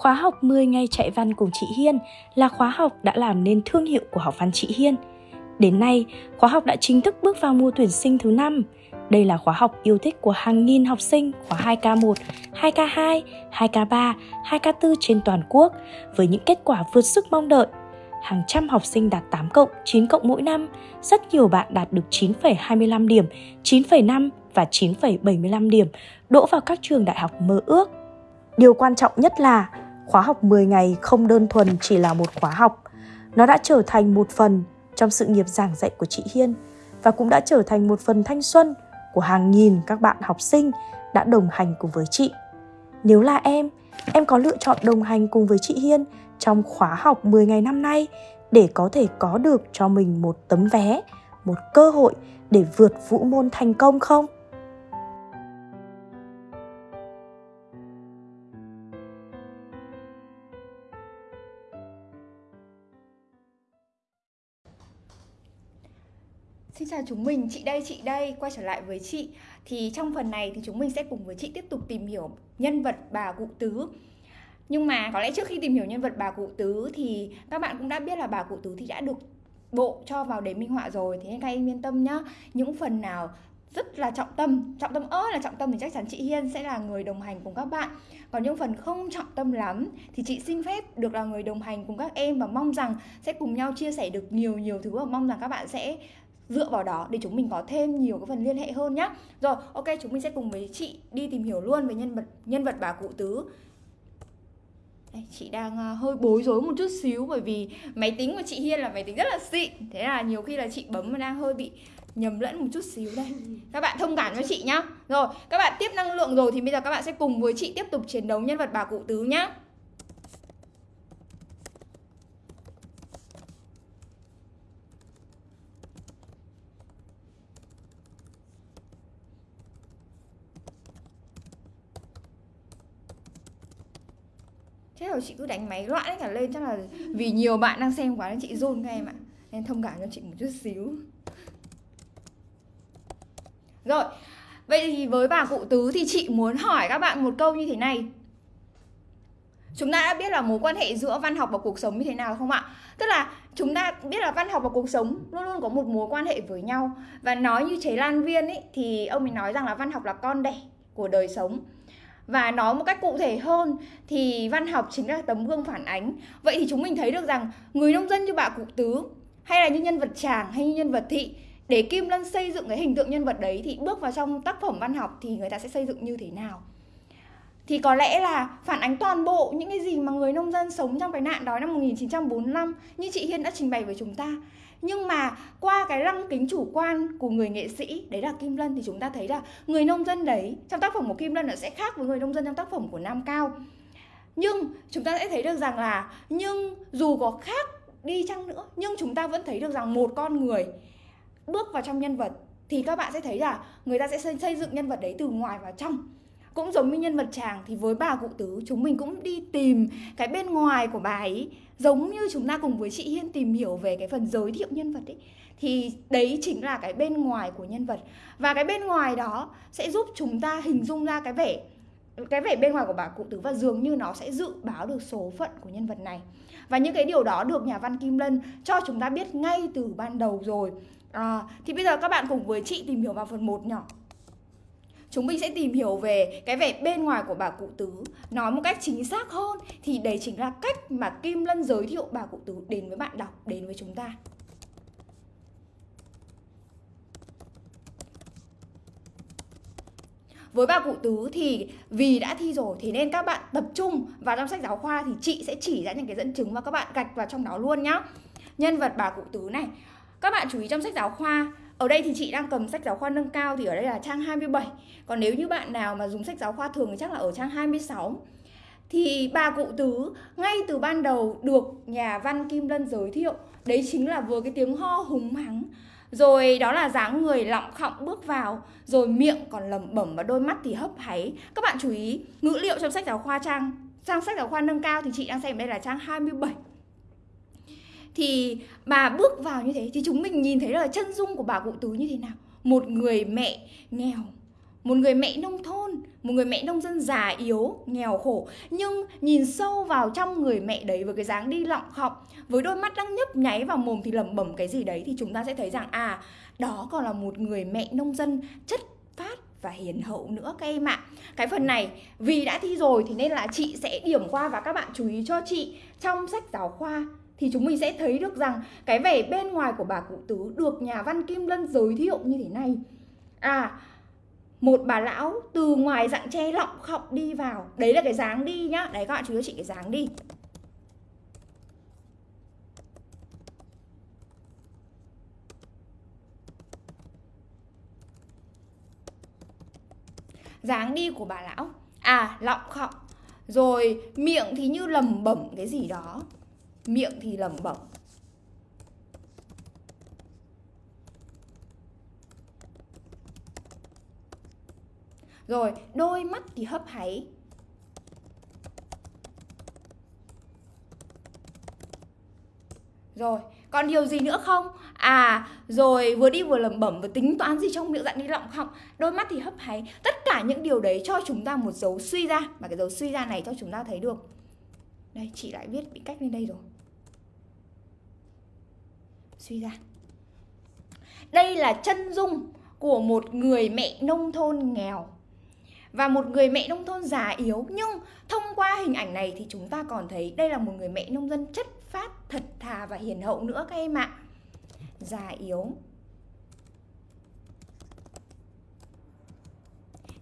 Khóa học 10 ngày chạy văn cùng chị Hiên là khóa học đã làm nên thương hiệu của học văn chị Hiên. Đến nay, khóa học đã chính thức bước vào mùa tuyển sinh thứ năm. Đây là khóa học yêu thích của hàng nghìn học sinh khóa 2K1, 2K2, 2K3, 2K4 trên toàn quốc với những kết quả vượt sức mong đợi. Hàng trăm học sinh đạt 8 cộng, 9 cộng mỗi năm, rất nhiều bạn đạt được 9,25 điểm, 9,5 và 9,75 điểm, đỗ vào các trường đại học mơ ước. Điều quan trọng nhất là khóa học 10 ngày không đơn thuần chỉ là một khóa học. Nó đã trở thành một phần trong sự nghiệp giảng dạy của chị Hiên và cũng đã trở thành một phần thanh xuân của hàng nghìn các bạn học sinh đã đồng hành cùng với chị. Nếu là em, em có lựa chọn đồng hành cùng với chị Hiên trong khóa học 10 ngày năm nay để có thể có được cho mình một tấm vé, một cơ hội để vượt vũ môn thành công không? Xin chào chúng mình, chị đây, chị đây, quay trở lại với chị. Thì trong phần này thì chúng mình sẽ cùng với chị tiếp tục tìm hiểu nhân vật bà cụ tứ. Nhưng mà có lẽ trước khi tìm hiểu nhân vật bà cụ tứ thì các bạn cũng đã biết là bà cụ tứ thì đã được bộ cho vào đề minh họa rồi. Thế nên các em yên tâm nhá. Những phần nào rất là trọng tâm trọng tâm ớt là trọng tâm thì chắc chắn chị Hiên sẽ là người đồng hành cùng các bạn. Còn những phần không trọng tâm lắm thì chị xin phép được là người đồng hành cùng các em và mong rằng sẽ cùng nhau chia sẻ được nhiều nhiều thứ và mong rằng các bạn sẽ dựa vào đó để chúng mình có thêm nhiều cái phần liên hệ hơn nhá. Rồi ok chúng mình sẽ cùng với chị đi tìm hiểu luôn về nhân vật nhân vật bà cụ tứ. Đây, chị đang uh, hơi bối rối một chút xíu bởi vì máy tính của chị Hiên là máy tính rất là xịn. Thế là nhiều khi là chị bấm mà đang hơi bị nhầm lẫn một chút xíu đây. Các bạn thông cảm cho chị nhá. Rồi các bạn tiếp năng lượng rồi thì bây giờ các bạn sẽ cùng với chị tiếp tục chiến đấu nhân vật bà cụ tứ nhá Thế rồi chị cứ đánh máy loạn cả lên Chắc là vì nhiều bạn đang xem quá nên chị run các em ạ. Nên thông cảm cho chị một chút xíu. Rồi Vậy thì với bà cụ tứ thì chị muốn hỏi các bạn một câu như thế này. Chúng ta đã biết là mối quan hệ giữa văn học và cuộc sống như thế nào không ạ? Tức là chúng ta biết là văn học và cuộc sống luôn luôn có một mối quan hệ với nhau. Và nói như chế Lan Viên ấy, thì ông ấy nói rằng là văn học là con đẻ của đời sống và nói một cách cụ thể hơn thì văn học chính là tấm gương phản ánh. Vậy thì chúng mình thấy được rằng người nông dân như bà cụ tứ, hay là như nhân vật chàng hay như nhân vật thị, để kim lân xây dựng cái hình tượng nhân vật đấy thì bước vào trong tác phẩm văn học thì người ta sẽ xây dựng như thế nào? Thì có lẽ là phản ánh toàn bộ những cái gì mà người nông dân sống trong cái nạn đói năm 1945 như chị Hiên đã trình bày với chúng ta nhưng mà qua cái lăng kính chủ quan của người nghệ sĩ, đấy là Kim Lân, thì chúng ta thấy là người nông dân đấy, trong tác phẩm của Kim Lân nó sẽ khác với người nông dân trong tác phẩm của Nam Cao. Nhưng chúng ta sẽ thấy được rằng là nhưng dù có khác đi chăng nữa, nhưng chúng ta vẫn thấy được rằng một con người bước vào trong nhân vật, thì các bạn sẽ thấy là người ta sẽ xây dựng nhân vật đấy từ ngoài vào trong. Cũng giống như nhân vật chàng thì với bà cụ tứ, chúng mình cũng đi tìm cái bên ngoài của bà ấy giống như chúng ta cùng với chị Hiên tìm hiểu về cái phần giới thiệu nhân vật ấy thì đấy chính là cái bên ngoài của nhân vật. Và cái bên ngoài đó sẽ giúp chúng ta hình dung ra cái vẻ cái vẻ bên ngoài của bà cụ tứ và dường như nó sẽ dự báo được số phận của nhân vật này. Và những cái điều đó được nhà văn Kim Lân cho chúng ta biết ngay từ ban đầu rồi. À, thì bây giờ các bạn cùng với chị tìm hiểu vào phần 1 nhỏ chúng mình sẽ tìm hiểu về cái vẻ bên ngoài của bà cụ tứ, nói một cách chính xác hơn thì đấy chính là cách mà kim lân giới thiệu bà cụ tứ đến với bạn đọc, đến với chúng ta. Với bà cụ tứ thì vì đã thi rồi thì nên các bạn tập trung vào trong sách giáo khoa thì chị sẽ chỉ ra những cái dẫn chứng và các bạn gạch vào trong đó luôn nhá. Nhân vật bà cụ tứ này, các bạn chú ý trong sách giáo khoa ở đây thì chị đang cầm sách giáo khoa nâng cao thì ở đây là trang 27 Còn nếu như bạn nào mà dùng sách giáo khoa thường thì chắc là ở trang 26 Thì bà cụ tứ, ngay từ ban đầu được nhà văn Kim Lân giới thiệu, Đấy chính là vừa cái tiếng ho hùng hắng, rồi đó là dáng người lọng khọng bước vào, Rồi miệng còn lẩm bẩm và đôi mắt thì hấp háy. Các bạn chú ý, ngữ liệu trong sách giáo khoa trang Trang sách giáo khoa nâng cao thì chị đang xem đây là trang 27 thì bà bước vào như thế thì chúng mình nhìn thấy là chân dung của bà cụ tứ như thế nào? Một người mẹ nghèo một người mẹ nông thôn một người mẹ nông dân già yếu, nghèo khổ. Nhưng nhìn sâu vào trong người mẹ đấy với cái dáng đi lọng khọc Với đôi mắt đang nhấp nháy vào mồm thì lẩm bẩm cái gì đấy Thì chúng ta sẽ thấy rằng à đó còn là một người mẹ nông dân chất phát và hiền hậu nữa các em ạ. Cái phần này vì đã thi rồi thì nên là chị sẽ điểm qua và các bạn chú ý cho chị Trong sách giáo khoa thì chúng mình sẽ thấy được rằng cái vẻ bên ngoài của bà cụ tứ được nhà văn Kim Lân giới thiệu như thế này. À một bà lão từ ngoài dạng tre lọng khọc đi vào. Đấy là cái dáng đi nhá. Đấy các bạn, chú ý chị cái dáng đi. Dáng đi của bà lão. À lọng khọng. Rồi miệng thì như lầm bẩm cái gì đó miệng thì lẩm bẩm rồi đôi mắt thì hấp háy. Rồi còn điều gì nữa không? À rồi vừa đi vừa lẩm bẩm vừa tính toán gì trong miệng dạng đi lọng họng, đôi mắt thì hấp háy. Tất cả những điều đấy cho chúng ta một dấu suy ra. Mà cái dấu suy ra này cho chúng ta thấy được. Đây chị lại viết bị cách lên đây rồi suy ra. Đây là chân dung của một người mẹ nông thôn nghèo. Và một người mẹ nông thôn già yếu, nhưng thông qua hình ảnh này thì chúng ta còn thấy đây là một người mẹ nông dân chất phát, thật thà và hiền hậu nữa các em ạ. Già yếu.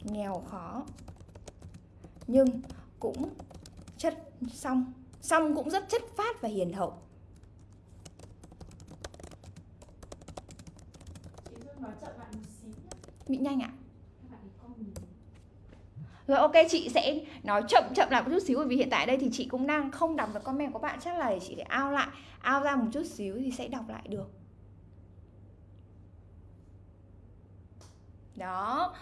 Nghèo khó. Nhưng cũng chất, xong. Xong cũng rất chất phát và hiền hậu. Bị nhanh ạ. Rồi, ok, chị sẽ nói chậm chậm lại một chút xíu, bởi vì hiện tại đây thì chị cũng đang không đọc được comment của bạn. Chắc là chị sẽ ao lại, ao ra một chút xíu thì sẽ đọc lại được. Đó.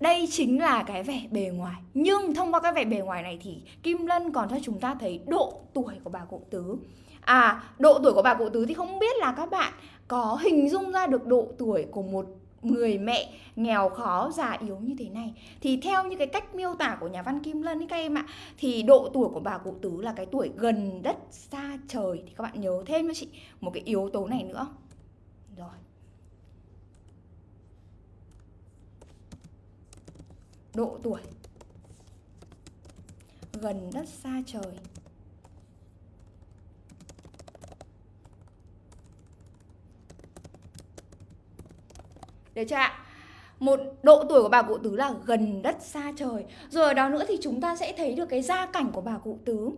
Đây chính là cái vẻ bề ngoài. Nhưng thông qua cái vẻ bề ngoài này thì kim lân còn cho chúng ta thấy độ tuổi của bà cụ tứ. À độ tuổi của bà cụ tứ thì không biết là các bạn có hình dung ra được độ tuổi của một người mẹ nghèo khó, già yếu như thế này. Thì theo như cái cách miêu tả của nhà văn Kim Lân ấy các em ạ, thì độ tuổi của bà cụ tứ là cái tuổi gần đất xa trời. Thì các bạn nhớ thêm cho chị một cái yếu tố này nữa. Rồi. Độ tuổi. Gần đất xa trời. Được chưa ạ? Một độ tuổi của bà cụ tứ là gần đất xa trời. Rồi ở đó nữa thì chúng ta sẽ thấy được cái gia cảnh của bà cụ tứ.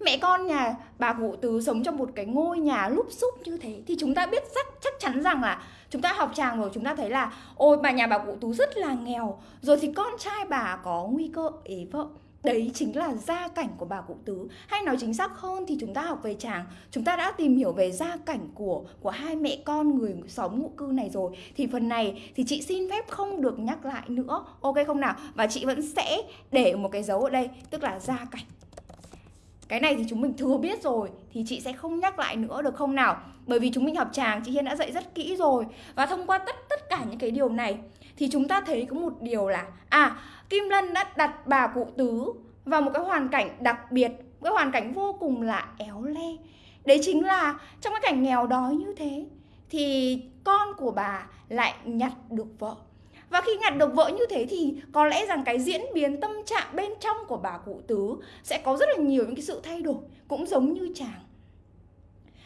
Mẹ con nhà bà cụ tứ sống trong một cái ngôi nhà lúp xúp như thế Thì chúng ta biết chắc, chắc chắn rằng là Chúng ta học tràng rồi chúng ta thấy là Ôi bà nhà bà cụ tứ rất là nghèo. Rồi thì con trai bà có nguy cơ ế vợ. Đấy chính là gia cảnh của bà cụ tứ. Hay nói chính xác hơn thì chúng ta học về chàng. Chúng ta đã tìm hiểu về gia cảnh của của hai mẹ con người xóm ngụ cư này rồi. Thì phần này thì chị xin phép không được nhắc lại nữa. Ok không nào? Và chị vẫn sẽ để một cái dấu ở đây Tức là gia cảnh. Cái này thì chúng mình thừa biết rồi Thì chị sẽ không nhắc lại nữa được không nào? Bởi vì chúng mình học chàng, chị Hiên đã dạy rất kỹ rồi. Và thông qua tất tất cả những cái điều này thì chúng ta thấy có một điều là À Kim Lân đã đặt bà cụ tứ vào một cái hoàn cảnh đặc biệt Cái hoàn cảnh vô cùng là éo le. Đấy chính là trong cái cảnh nghèo đói như thế Thì con của bà lại nhặt được vợ. Và khi nhặt được vợ như thế thì có lẽ rằng cái diễn biến tâm trạng bên trong của bà cụ tứ sẽ có rất là nhiều những cái sự thay đổi, cũng giống như chàng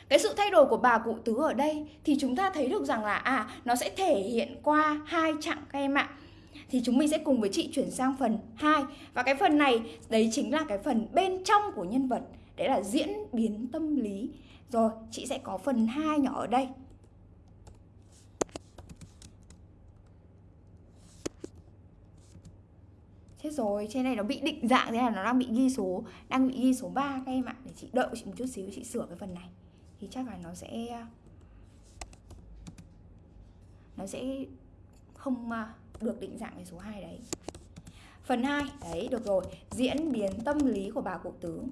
cái sự thay đổi của bà cụ tứ ở đây thì chúng ta thấy được rằng là à nó sẽ thể hiện qua hai chặng các em ạ. Thì chúng mình sẽ cùng với chị chuyển sang phần 2 và cái phần này đấy chính là cái phần bên trong của nhân vật. Đấy là diễn biến tâm lý. Rồi chị sẽ có phần 2 nhỏ ở đây. Chết rồi, trên này nó bị định dạng thế là nó đang bị ghi số Đang bị ghi số 3 các em ạ. Để chị đợi chị một chút xíu chị sửa cái phần này. Thì chắc là nó sẽ Nó sẽ không à, được định dạng cái số 2 đấy. Phần 2, đấy được rồi. Diễn biến tâm lý của bà cụ tứ.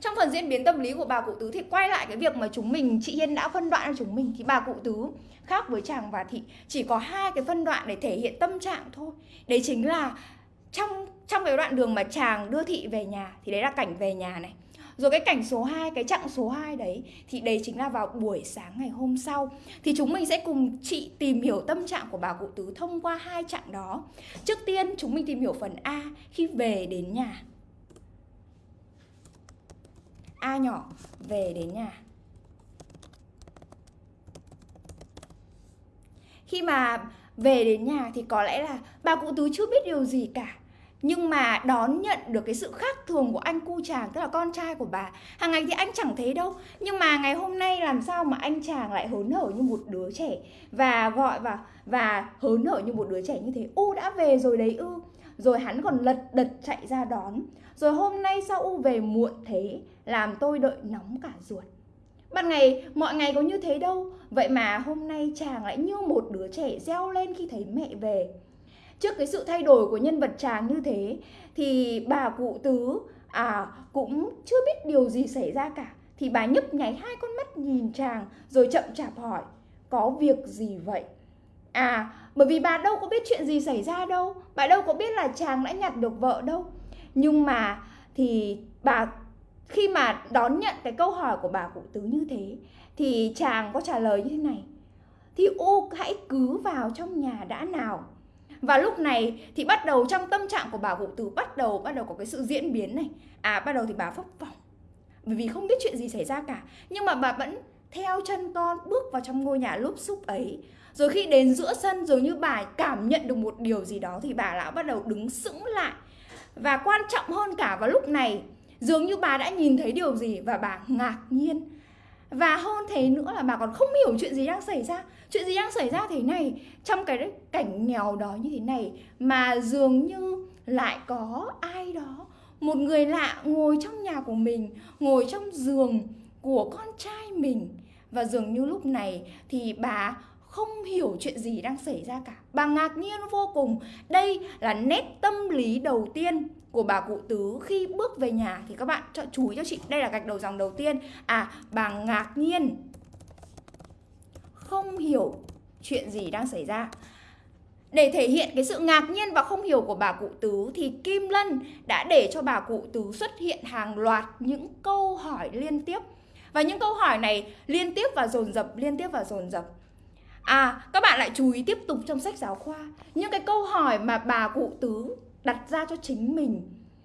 Trong phần diễn biến tâm lý của bà cụ tứ thì quay lại cái việc mà chúng mình chị Hiên đã phân đoạn cho chúng mình thì bà cụ tứ khác với chàng và thị. Chỉ có hai cái phân đoạn để thể hiện tâm trạng thôi. Đấy chính là trong trong cái đoạn đường mà chàng đưa thị về nhà thì đấy là cảnh về nhà này rồi cái cảnh số 2, cái chặng số 2 đấy thì đấy chính là vào buổi sáng ngày hôm sau. Thì chúng mình sẽ cùng chị tìm hiểu tâm trạng của bà cụ tứ thông qua hai chặng đó. Trước tiên chúng mình tìm hiểu phần A khi về đến nhà. A nhỏ về đến nhà. Khi mà về đến nhà thì có lẽ là bà cụ tứ chưa biết điều gì cả nhưng mà đón nhận được cái sự khác thường của anh cu chàng tức là con trai của bà hàng ngày thì anh chẳng thấy đâu. Nhưng mà ngày hôm nay làm sao mà anh chàng lại hớn hở như một đứa trẻ và gọi vào và hớn hở như một đứa trẻ như thế? U đã về rồi đấy ư. Rồi hắn còn lật đật chạy ra đón. Rồi hôm nay sao u về muộn thế? Làm tôi đợi nóng cả ruột. Ban ngày, mọi ngày có như thế đâu. Vậy mà hôm nay chàng lại như một đứa trẻ reo lên khi thấy mẹ về trước cái sự thay đổi của nhân vật chàng như thế, thì bà cụ tứ à cũng chưa biết điều gì xảy ra cả. Thì bà nhấp nháy hai con mắt nhìn chàng, rồi chậm chạp hỏi, có việc gì vậy? À bởi vì bà đâu có biết chuyện gì xảy ra đâu. Bà đâu có biết là chàng đã nhặt được vợ đâu. Nhưng mà thì bà, khi mà đón nhận cái câu hỏi của bà cụ tứ như thế, thì chàng có trả lời như thế này, thì ô, hãy cứ vào trong nhà đã nào và lúc này thì bắt đầu trong tâm trạng của bà cụ từ bắt đầu bắt đầu có cái sự diễn biến này. À bắt đầu thì bà phấp phỏng. Bởi vì không biết chuyện gì xảy ra cả. Nhưng mà bà vẫn theo chân con bước vào trong ngôi nhà lúp xúc ấy. Rồi khi đến giữa sân dường như bà cảm nhận được một điều gì đó thì bà lão bắt đầu đứng sững lại. Và quan trọng hơn cả vào lúc này, dường như bà đã nhìn thấy điều gì và bà ngạc nhiên. Và hơn thế nữa là bà còn không hiểu chuyện gì đang xảy ra chuyện gì đang xảy ra thế này? Trong cái cảnh nghèo đó như thế này mà dường như lại có ai đó, một người lạ ngồi trong nhà của mình, ngồi trong giường của con trai mình. Và dường như lúc này thì bà không hiểu chuyện gì đang xảy ra cả. Bà ngạc nhiên vô cùng. Đây là nét tâm lý đầu tiên của bà cụ tứ khi bước về nhà. Thì các bạn cho chú ý cho chị. Đây là gạch đầu dòng đầu tiên. À bà ngạc nhiên không hiểu chuyện gì đang xảy ra để thể hiện cái sự ngạc nhiên và không hiểu của bà cụ tứ thì Kim Lân đã để cho bà cụ tứ xuất hiện hàng loạt những câu hỏi liên tiếp. Và những câu hỏi này liên tiếp và dồn dập, liên tiếp và dồn dập. À, các bạn lại chú ý tiếp tục trong sách giáo khoa những cái câu hỏi mà bà cụ tứ đặt ra cho chính mình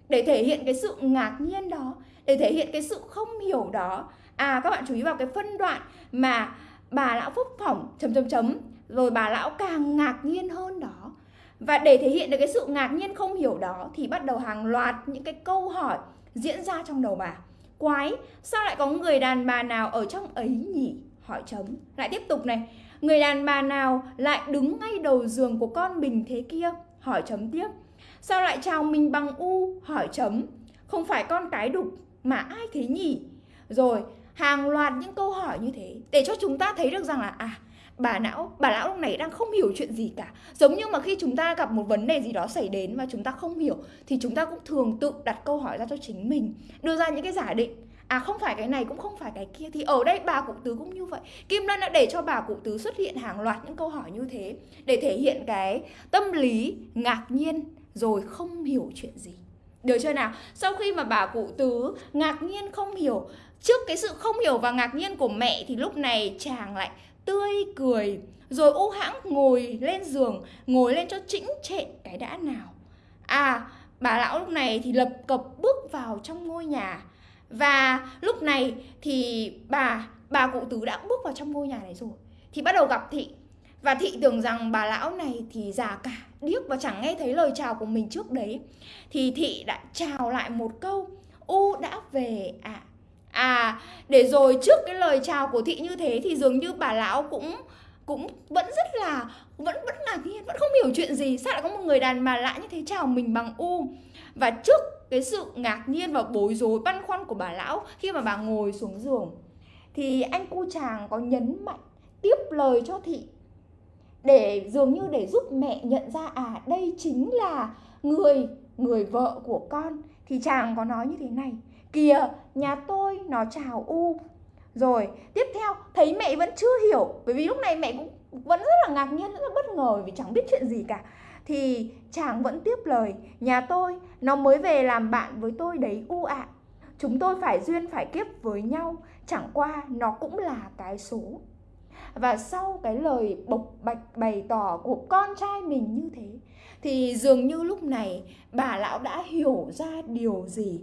để thể hiện cái sự ngạc nhiên đó, để thể hiện cái sự không hiểu đó. À, các bạn chú ý vào cái phân đoạn mà bà lão phúc phỏng, chấm chấm chấm. Rồi bà lão càng ngạc nhiên hơn đó. Và để thể hiện được cái sự ngạc nhiên không hiểu đó, thì bắt đầu hàng loạt những cái câu hỏi diễn ra trong đầu bà. Quái, sao lại có người đàn bà nào ở trong ấy nhỉ? Hỏi chấm. Lại tiếp tục này. Người đàn bà nào lại đứng ngay đầu giường của con mình thế kia? Hỏi chấm tiếp. Sao lại chào mình bằng u? Hỏi chấm. Không phải con cái đục mà ai thế nhỉ? Rồi hàng loạt những câu hỏi như thế để cho chúng ta thấy được rằng là à bà não, bà lão lúc này đang không hiểu chuyện gì cả. Giống như mà khi chúng ta gặp một vấn đề gì đó xảy đến mà chúng ta không hiểu, thì chúng ta cũng thường tự đặt câu hỏi ra cho chính mình, đưa ra những cái giả định. À không phải cái này cũng không phải cái kia, thì ở đây bà cụ tứ cũng như vậy. Kim lân đã để cho bà cụ tứ xuất hiện hàng loạt những câu hỏi như thế để thể hiện cái tâm lý ngạc nhiên rồi không hiểu chuyện gì được chưa nào? Sau khi mà bà cụ tứ ngạc nhiên không hiểu, Trước cái sự không hiểu và ngạc nhiên của mẹ thì lúc này chàng lại tươi cười, rồi u hãng ngồi lên giường, ngồi lên cho chỉnh trệ cái đã nào. À bà lão lúc này thì lập cập bước vào trong ngôi nhà. Và lúc này thì bà bà cụ tứ đã bước vào trong ngôi nhà này rồi, thì bắt đầu gặp thị. Và thị tưởng rằng bà lão này thì già cả điếc và chẳng nghe thấy lời chào của mình trước đấy thì thị đã chào lại một câu u đã về. Ạ à. À, để rồi trước cái lời chào của thị như thế thì dường như bà lão cũng cũng vẫn rất là vẫn vẫn ngạc nhiên vẫn không hiểu chuyện gì. Sao lại có một người đàn bà lạ như thế chào mình bằng u? Và trước cái sự ngạc nhiên và bối rối băn khoăn của bà lão khi mà bà ngồi xuống giường thì anh cu chàng có nhấn mạnh tiếp lời cho thị để dường như để giúp mẹ nhận ra à đây chính là người người vợ của con, thì chàng có nói như thế này. Kìa, nhà tôi nó chào u. Rồi, tiếp theo, thấy mẹ vẫn chưa hiểu, bởi vì lúc này mẹ cũng, vẫn rất là ngạc nhiên, rất là bất ngờ vì chẳng biết chuyện gì cả. Thì chàng vẫn tiếp lời, nhà tôi, nó mới về làm bạn với tôi đấy u ạ. À. chúng tôi phải duyên, phải kiếp với nhau. Chẳng qua nó cũng là cái số và sau cái lời bộc bạch bày tỏ của con trai mình như thế, thì dường như lúc này bà lão đã hiểu ra điều gì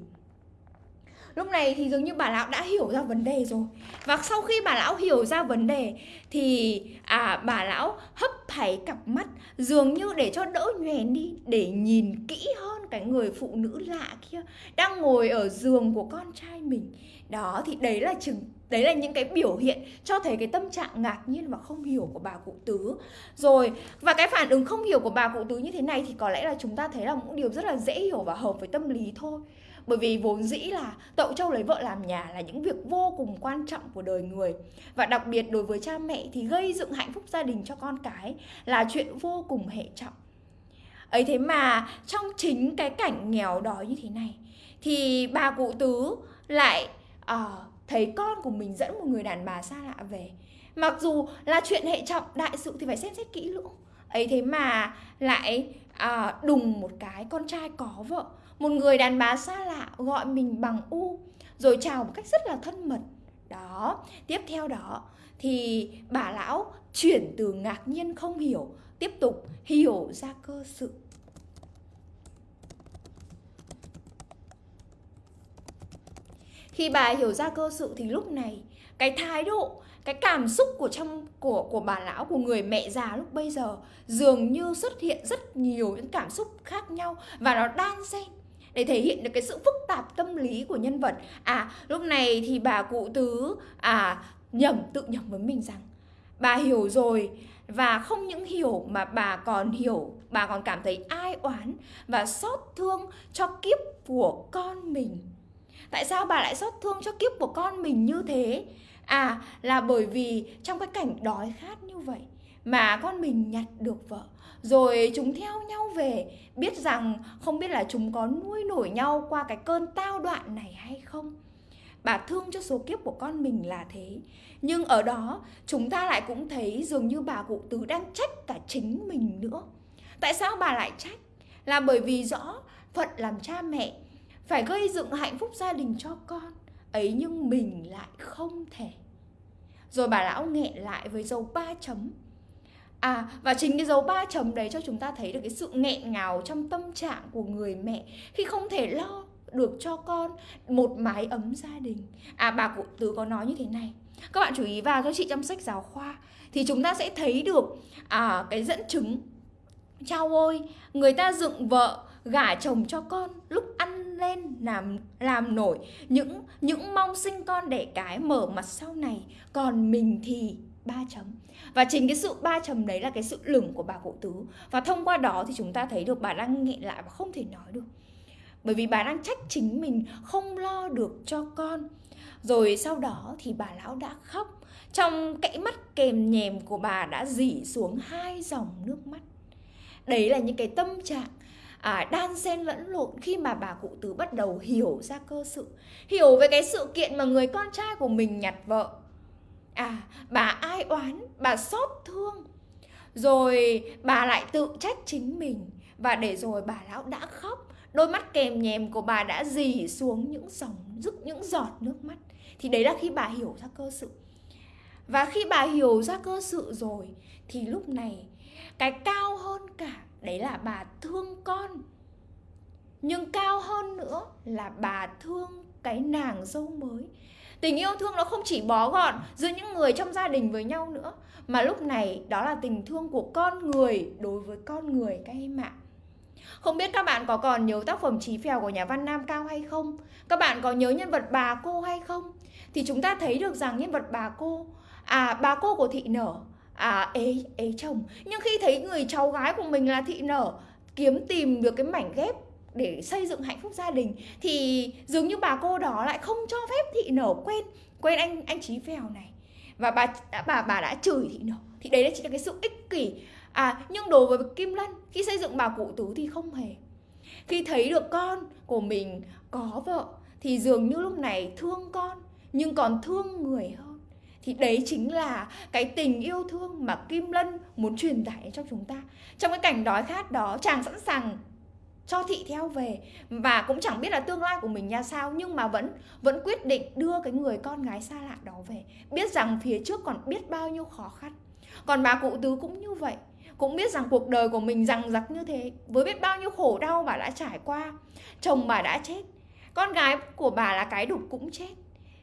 lúc này thì dường như bà lão đã hiểu ra vấn đề rồi. Và sau khi bà lão hiểu ra vấn đề thì à bà lão hấp thảy cặp mắt, dường như để cho đỡ nhoèn đi, để nhìn kỹ hơn cái người phụ nữ lạ kia đang ngồi ở giường của con trai mình. Đó, thì đấy là chừng, đấy là những cái biểu hiện cho thấy cái tâm trạng ngạc nhiên và không hiểu của bà cụ tứ. Rồi, và cái phản ứng không hiểu của bà cụ tứ như thế này thì có lẽ là chúng ta thấy là một điều rất là dễ hiểu và hợp với tâm lý thôi bởi vì vốn dĩ là tậu châu lấy vợ làm nhà là những việc vô cùng quan trọng của đời người. Và đặc biệt đối với cha mẹ thì gây dựng hạnh phúc gia đình cho con cái là chuyện vô cùng hệ trọng. Ấy thế mà trong chính cái cảnh nghèo đói như thế này thì bà cụ tứ lại uh, thấy con của mình dẫn một người đàn bà xa lạ về. Mặc dù là chuyện hệ trọng đại sự thì phải xem xét kỹ lưỡng. Ấy thế mà lại à, đùng một cái con trai có vợ một người đàn bà xa lạ gọi mình bằng u, rồi chào một cách rất là thân mật. Đó, tiếp theo đó, thì bà lão chuyển từ ngạc nhiên không hiểu, tiếp tục hiểu ra cơ sự. Khi bà hiểu ra cơ sự thì lúc này, cái thái độ, cái cảm xúc của trong, của của bà lão, của người mẹ già lúc bây giờ dường như xuất hiện rất nhiều những cảm xúc khác nhau và nó đan xen để thể hiện được cái sự phức tạp tâm lý của nhân vật. À lúc này thì bà cụ tứ à nhầm, tự nhầm với mình rằng, bà hiểu rồi và không những hiểu mà bà còn hiểu, bà còn cảm thấy ai oán và xót thương cho kiếp của con mình. Tại sao bà lại xót thương cho kiếp của con mình như thế? À là bởi vì trong cái cảnh đói khát như vậy mà con mình nhặt được vợ rồi chúng theo nhau về, biết rằng không biết là chúng có nuôi nổi nhau qua cái cơn tao đoạn này hay không. Bà thương cho số kiếp của con mình là thế. Nhưng ở đó, chúng ta lại cũng thấy dường như bà cụ tứ đang trách cả chính mình nữa. Tại sao bà lại trách? Là bởi vì rõ phận làm cha mẹ phải gây dựng hạnh phúc gia đình cho con, ấy nhưng mình lại không thể. Rồi bà lão nghẹn lại với dấu ba chấm. À và chính cái dấu ba chấm đấy cho chúng ta thấy được cái sự nghẹn ngào trong tâm trạng của người mẹ khi không thể lo được cho con một mái ấm gia đình. À bà cụ tứ có nói như thế này. Các bạn chú ý vào cho chị trong sách giáo khoa thì chúng ta sẽ thấy được à cái dẫn chứng Chao ôi, người ta dựng vợ gả chồng cho con lúc ăn lên làm làm nổi những những mong sinh con đẻ cái mở mặt sau này còn mình thì ba chấm. Và chính cái sự ba chấm đấy là cái sự lửng của bà cụ tứ. Và thông qua đó thì chúng ta thấy được bà đang nghẹn lại và không thể nói được. Bởi vì bà đang trách chính mình không lo được cho con. Rồi sau đó thì bà lão đã khóc. Trong cãi mắt kèm nhèm của bà đã dỉ xuống hai dòng nước mắt. Đấy là những cái tâm trạng à, đan xen lẫn lộn khi mà bà cụ tứ bắt đầu hiểu ra cơ sự. Hiểu về cái sự kiện mà người con trai của mình nhặt vợ à bà ai oán, bà xót thương. Rồi bà lại tự trách chính mình. Và để rồi bà lão đã khóc, đôi mắt kèm nhèm của bà đã dì xuống những dòng rức những giọt nước mắt. Thì đấy là khi bà hiểu ra cơ sự. Và khi bà hiểu ra cơ sự rồi, thì lúc này, cái cao hơn cả, đấy là bà thương con. Nhưng cao hơn nữa là bà thương cái nàng dâu mới tình yêu thương nó không chỉ bó gọn giữa những người trong gia đình với nhau nữa mà lúc này đó là tình thương của con người đối với con người các em ạ không biết các bạn có còn nhớ tác phẩm Trí Phèo của nhà văn Nam Cao hay không? Các bạn có nhớ nhân vật bà cô hay không? Thì chúng ta thấy được rằng nhân vật bà cô À bà cô của thị nở À ế, ế chồng Nhưng khi thấy người cháu gái của mình là thị nở Kiếm tìm được cái mảnh ghép để xây dựng hạnh phúc gia đình thì dường như bà cô đó lại không cho phép thị nở. Quên quên anh anh trí phèo này. Và bà đã bà bà đã chửi thị nở. Thì đấy là chính là cái sự ích kỷ. À nhưng đối với kim lân khi xây dựng bà cụ tú thì không hề. Khi thấy được con của mình có vợ thì dường như lúc này thương con nhưng còn thương người hơn. Thì đấy chính là cái tình yêu thương mà Kim Lân muốn truyền tải cho chúng ta. Trong cái cảnh đói khát đó, chàng sẵn sàng cho thị theo về. Và cũng chẳng biết là tương lai của mình ra sao, nhưng mà vẫn vẫn quyết định đưa cái người con gái xa lạ đó về. Biết rằng phía trước còn biết bao nhiêu khó khăn. Còn bà cụ tứ cũng như vậy. Cũng biết rằng cuộc đời của mình rằng giặc như thế. Với biết bao nhiêu khổ đau bà đã trải qua, chồng bà đã chết. Con gái của bà là cái đục cũng chết.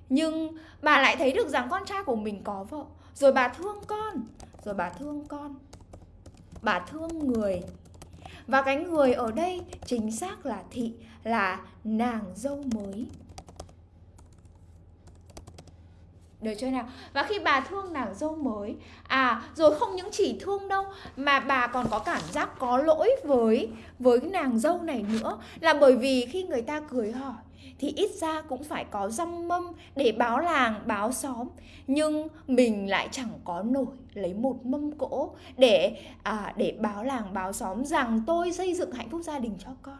Nhưng bà lại thấy được rằng con trai của mình có vợ. Rồi bà thương con. Rồi bà thương con. Bà thương người và cái người ở đây chính xác là thị, là nàng dâu mới. Được chưa nào? Và khi bà thương nàng dâu mới à rồi không những chỉ thương đâu, mà bà còn có cảm giác có lỗi với với nàng dâu này nữa. Là bởi vì khi người ta cười hỏi thì ít ra cũng phải có răm mâm để báo làng báo xóm. Nhưng mình lại chẳng có nổi lấy một mâm cỗ để à, để báo làng báo xóm rằng tôi xây dựng hạnh phúc gia đình cho con.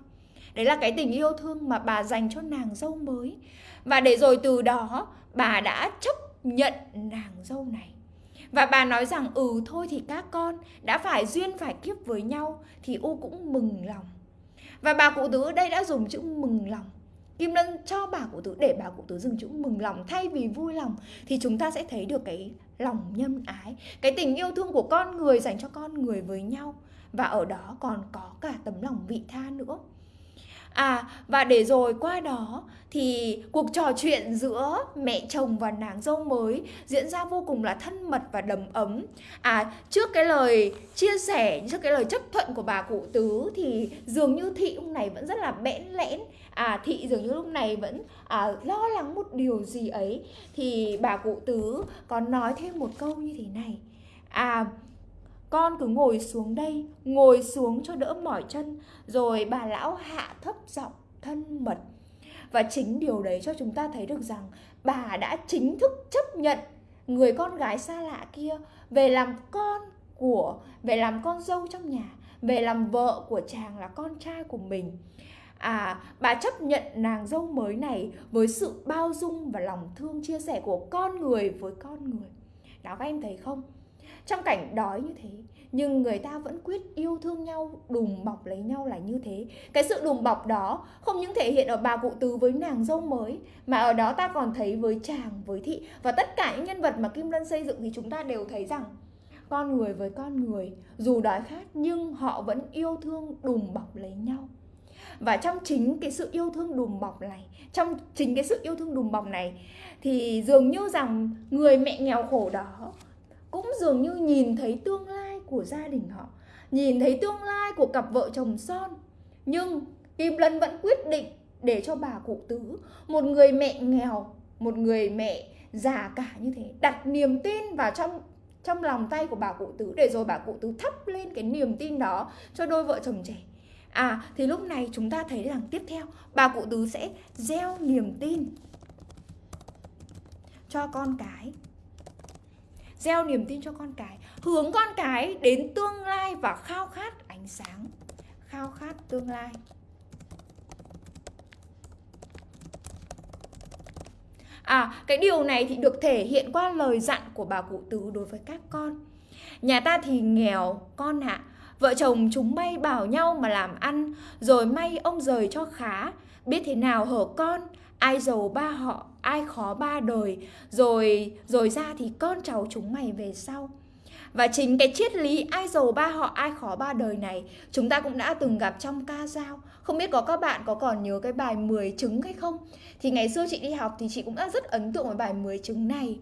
Đấy là cái tình yêu thương mà bà dành cho nàng dâu mới. Và để rồi từ đó bà đã chấp nhận nàng dâu này. Và bà nói rằng ừ thôi thì các con đã phải duyên phải kiếp với nhau thì u cũng mừng lòng. Và bà cụ tứ ở đây đã dùng chữ mừng lòng. Kim Lân cho bà cụ tứ để bà cụ tứ dừng chữ mừng lòng thay vì vui lòng thì chúng ta sẽ thấy được cái lòng nhân ái, cái tình yêu thương của con người dành cho con người với nhau và ở đó còn có cả tấm lòng vị tha nữa. À và để rồi qua đó thì cuộc trò chuyện giữa mẹ chồng và nàng dâu mới diễn ra vô cùng là thân mật và đầm ấm. À trước cái lời chia sẻ, trước cái lời chấp thuận của bà cụ tứ thì dường như thị lúc này vẫn rất là bẽn lẽn. À thị dường như lúc này vẫn à, lo lắng một điều gì ấy thì bà cụ tứ còn nói thêm một câu như thế này. À con cứ ngồi xuống đây, ngồi xuống cho đỡ mỏi chân. Rồi bà lão hạ thấp giọng thân mật. Và chính điều đấy cho chúng ta thấy được rằng bà đã chính thức chấp nhận người con gái xa lạ kia về làm con của, về làm con dâu trong nhà, về làm vợ của chàng là con trai của mình. À bà chấp nhận nàng dâu mới này với sự bao dung và lòng thương chia sẻ của con người với con người. Đó các em thấy không? Trong cảnh đói như thế, nhưng người ta vẫn quyết yêu thương nhau, đùm bọc lấy nhau là như thế. Cái sự đùm bọc đó không những thể hiện ở bà cụ tứ với nàng dâu mới, mà ở đó ta còn thấy với chàng, với thị. Và tất cả những nhân vật mà kim lân xây dựng thì chúng ta đều thấy rằng, con người với con người, dù đói khát nhưng họ vẫn yêu thương, đùm bọc lấy nhau. Và trong chính cái sự yêu thương đùm bọc này, trong chính cái sự yêu thương đùm bọc này, thì dường như rằng người mẹ nghèo khổ đó dường như nhìn thấy tương lai của gia đình họ, nhìn thấy tương lai của cặp vợ chồng son. Nhưng kim lân vẫn quyết định để cho bà cụ tứ, một người mẹ nghèo, một người mẹ già cả như thế, đặt niềm tin vào trong trong lòng tay của bà cụ tứ để rồi bà cụ tứ thắp lên cái niềm tin đó cho đôi vợ chồng trẻ. À thì lúc này chúng ta thấy rằng tiếp theo, bà cụ tứ sẽ gieo niềm tin cho con cái gieo niềm tin cho con cái hướng con cái đến tương lai và khao khát ánh sáng khao khát tương lai À, cái điều này thì được thể hiện qua lời dặn của bà cụ tứ đối với các con. Nhà ta thì nghèo, con ạ. À. Vợ chồng chúng may bảo nhau mà làm ăn, rồi may ông rời cho khá. Biết thế nào hở con, ai giàu ba họ, ai khó ba đời. Rồi rồi ra thì con cháu chúng mày về sau. Và chính cái triết lý ai giàu ba họ, ai khó ba đời này, chúng ta cũng đã từng gặp trong ca dao. Không biết có các bạn có còn nhớ cái bài 10 trứng hay không? Thì ngày xưa chị đi học thì chị cũng đã rất ấn tượng với bài 10 trứng này.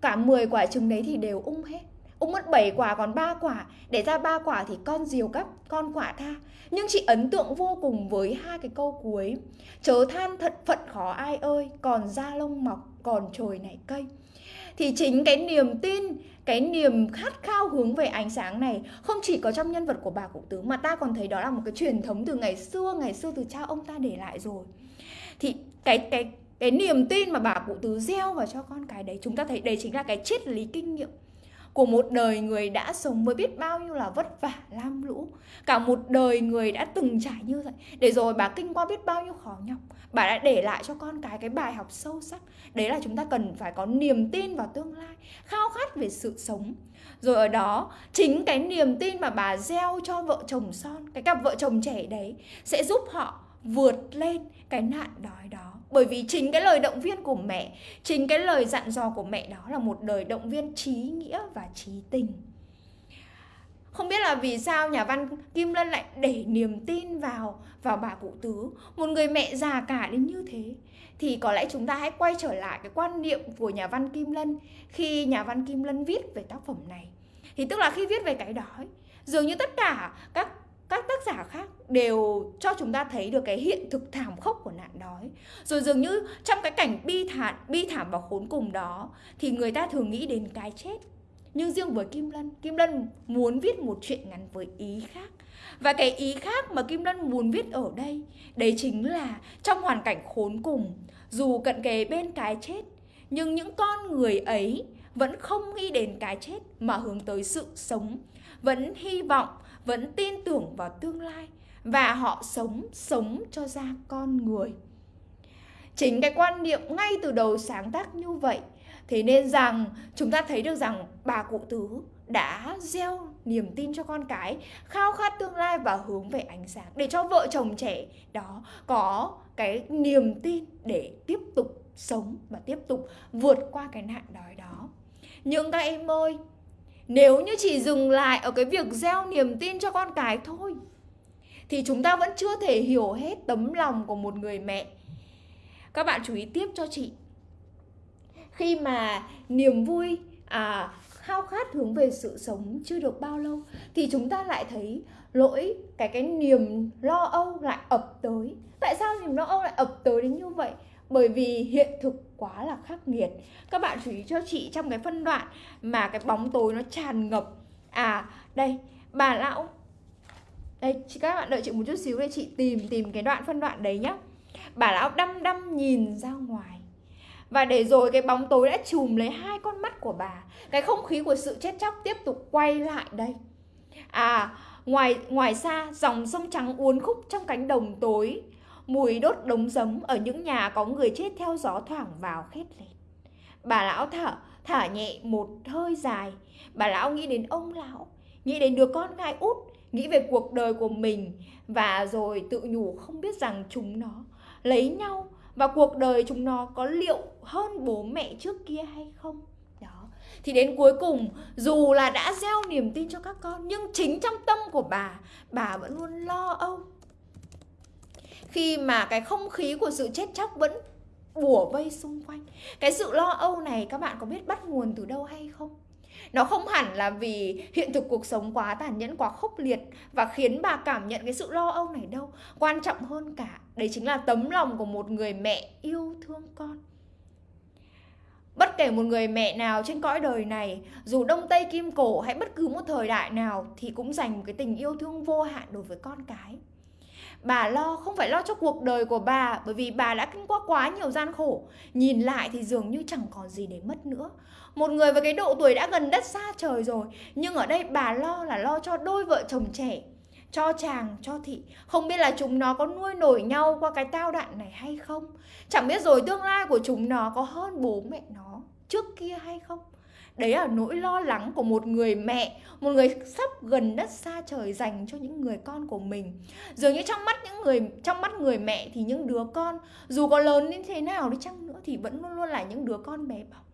Cả 10 quả trứng đấy thì đều ung hết. Ông mất 7 quả, còn 3 quả. Để ra 3 quả thì con diều gấp con quả tha. Nhưng chị ấn tượng vô cùng với hai cái câu cuối. Chớ than thật phận khó ai ơi, còn da lông mọc, còn trồi nảy cây. Thì chính cái niềm tin, cái niềm khát khao hướng về ánh sáng này không chỉ có trong nhân vật của bà cụ tứ, mà ta còn thấy đó là một cái truyền thống từ ngày xưa ngày xưa từ cha ông ta để lại rồi. Thì cái cái cái niềm tin mà bà cụ tứ gieo vào cho con cái đấy, chúng ta thấy đấy chính là cái triết lý kinh nghiệm của một đời người đã sống mới biết bao nhiêu là vất vả, lam lũ. Cả một đời người đã từng trải như vậy, để rồi bà kinh qua biết bao nhiêu khó nhọc. Bà đã để lại cho con cái cái bài học sâu sắc. Đấy là chúng ta cần phải có niềm tin vào tương lai, khao khát về sự sống. Rồi ở đó, chính cái niềm tin mà bà gieo cho vợ chồng son, cái cặp vợ chồng trẻ đấy, sẽ giúp họ vượt lên cái nạn đói đó bởi vì chính cái lời động viên của mẹ, chính cái lời dặn dò của mẹ đó là một đời động viên trí nghĩa và trí tình. Không biết là vì sao nhà văn Kim Lân lại để niềm tin vào vào bà cụ tứ, một người mẹ già cả đến như thế. Thì có lẽ chúng ta hãy quay trở lại cái quan niệm của nhà văn Kim Lân khi nhà văn Kim Lân viết về tác phẩm này. Thì tức là khi viết về cái đói dường như tất cả các các tác giả khác đều cho chúng ta thấy được cái hiện thực thảm khốc của nạn đói. Rồi dường như trong cái cảnh bi thảm bi thảm và khốn cùng đó, thì người ta thường nghĩ đến cái chết. Nhưng riêng với Kim Lân Kim Lân muốn viết một chuyện ngắn với ý khác. Và cái ý khác mà Kim Lân muốn viết ở đây, đấy chính là trong hoàn cảnh khốn cùng, dù cận kề bên cái chết, nhưng những con người ấy vẫn không nghĩ đến cái chết mà hướng tới sự sống, vẫn hy vọng vẫn tin tưởng vào tương lai và họ sống sống cho ra con người. Chính cái quan niệm ngay từ đầu sáng tác như vậy, thế nên rằng chúng ta thấy được rằng bà cụ tứ đã gieo niềm tin cho con cái, khao khát tương lai và hướng về ánh sáng để cho vợ chồng trẻ đó có cái niềm tin để tiếp tục sống và tiếp tục vượt qua cái nạn đói đó. Nhưng các em ơi nếu như chỉ dừng lại ở cái việc gieo niềm tin cho con cái thôi thì chúng ta vẫn chưa thể hiểu hết tấm lòng của một người mẹ. Các bạn chú ý tiếp cho chị. Khi mà niềm vui à, khao khát hướng về sự sống chưa được bao lâu thì chúng ta lại thấy lỗi cái cái niềm lo âu lại ập tới. Tại sao niềm lo âu lại ập tới đến như vậy? Bởi vì hiện thực quá là khắc nghiệt. Các bạn chú ý cho chị trong cái phân đoạn mà cái bóng tối nó tràn ngập. À đây, bà lão. Đây các bạn đợi chị một chút xíu để chị tìm tìm cái đoạn phân đoạn đấy nhá. Bà lão đăm đăm nhìn ra ngoài. Và để rồi cái bóng tối đã chùm lấy hai con mắt của bà, cái không khí của sự chết chóc tiếp tục quay lại đây. À ngoài ngoài xa, dòng sông trắng uốn khúc trong cánh đồng tối mùi đốt đống giấm ở những nhà có người chết theo gió thoảng vào khét lẹt. Bà lão thở thở nhẹ một hơi dài. Bà lão nghĩ đến ông lão, nghĩ đến đứa con gái út, nghĩ về cuộc đời của mình, và rồi tự nhủ không biết rằng chúng nó lấy nhau và cuộc đời chúng nó có liệu hơn bố mẹ trước kia hay không. Đó. Thì đến cuối cùng, dù là đã gieo niềm tin cho các con, nhưng chính trong tâm của bà bà vẫn luôn lo âu khi mà cái không khí của sự chết chóc vẫn bủa vây xung quanh. Cái sự lo âu này các bạn có biết bắt nguồn từ đâu hay không? Nó không hẳn là vì hiện thực cuộc sống quá tàn nhẫn quá khốc liệt và khiến bà cảm nhận cái sự lo âu này đâu. Quan trọng hơn cả đấy chính là tấm lòng của một người mẹ yêu thương con. Bất kể một người mẹ nào trên cõi đời này, dù đông tây kim cổ hay bất cứ một thời đại nào thì cũng dành một cái tình yêu thương vô hạn đối với con cái. Bà lo không phải lo cho cuộc đời của bà bởi vì bà đã kinh qua quá nhiều gian khổ. Nhìn lại thì dường như chẳng còn gì để mất nữa. Một người với cái độ tuổi đã gần đất xa trời rồi, nhưng ở đây bà lo là lo cho đôi vợ chồng trẻ cho chàng, cho thị Không biết là chúng nó có nuôi nổi nhau qua cái tao đạn này hay không Chẳng biết rồi tương lai của chúng nó có hơn bố mẹ nó trước kia hay không Đấy là nỗi lo lắng của một người mẹ, Một người sắp gần đất xa trời dành cho những người con của mình. Dường như trong mắt những người, trong mắt người mẹ thì những đứa con, Dù có lớn đến thế nào đi chăng nữa Thì vẫn luôn luôn là những đứa con bé bỏng.